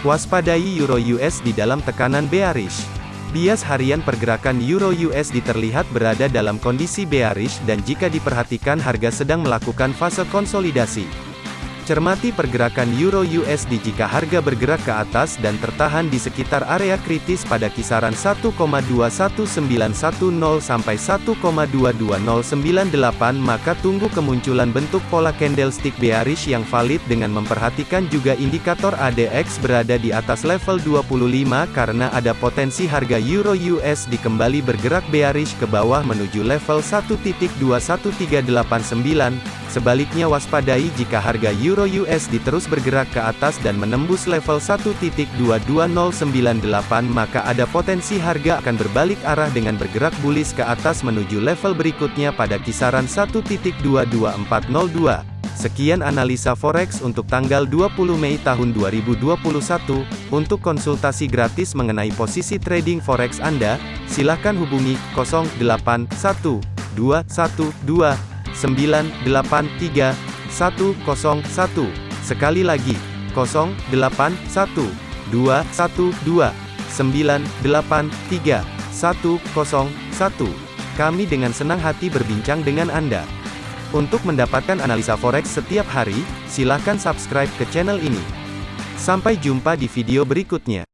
Waspadai Euro USD dalam tekanan bearish. Bias harian pergerakan Euro USD terlihat berada dalam kondisi bearish dan jika diperhatikan harga sedang melakukan fase konsolidasi. Cermati pergerakan Euro USD jika harga bergerak ke atas dan tertahan di sekitar area kritis pada kisaran 1,21910 sampai 1,22098 maka tunggu kemunculan bentuk pola candlestick bearish yang valid dengan memperhatikan juga indikator ADX berada di atas level 25 karena ada potensi harga Euro USD kembali bergerak bearish ke bawah menuju level 1.21389 Sebaliknya waspadai jika harga Euro USD terus bergerak ke atas dan menembus level 1.22098 maka ada potensi harga akan berbalik arah dengan bergerak bullish ke atas menuju level berikutnya pada kisaran 1.22402. Sekian analisa forex untuk tanggal 20 Mei tahun 2021. Untuk konsultasi gratis mengenai posisi trading forex Anda, silakan hubungi 081212 983 101. Sekali lagi, 081 212 983 101. Kami dengan senang hati berbincang dengan Anda. Untuk mendapatkan analisa forex setiap hari, silakan subscribe ke channel ini. Sampai jumpa di video berikutnya.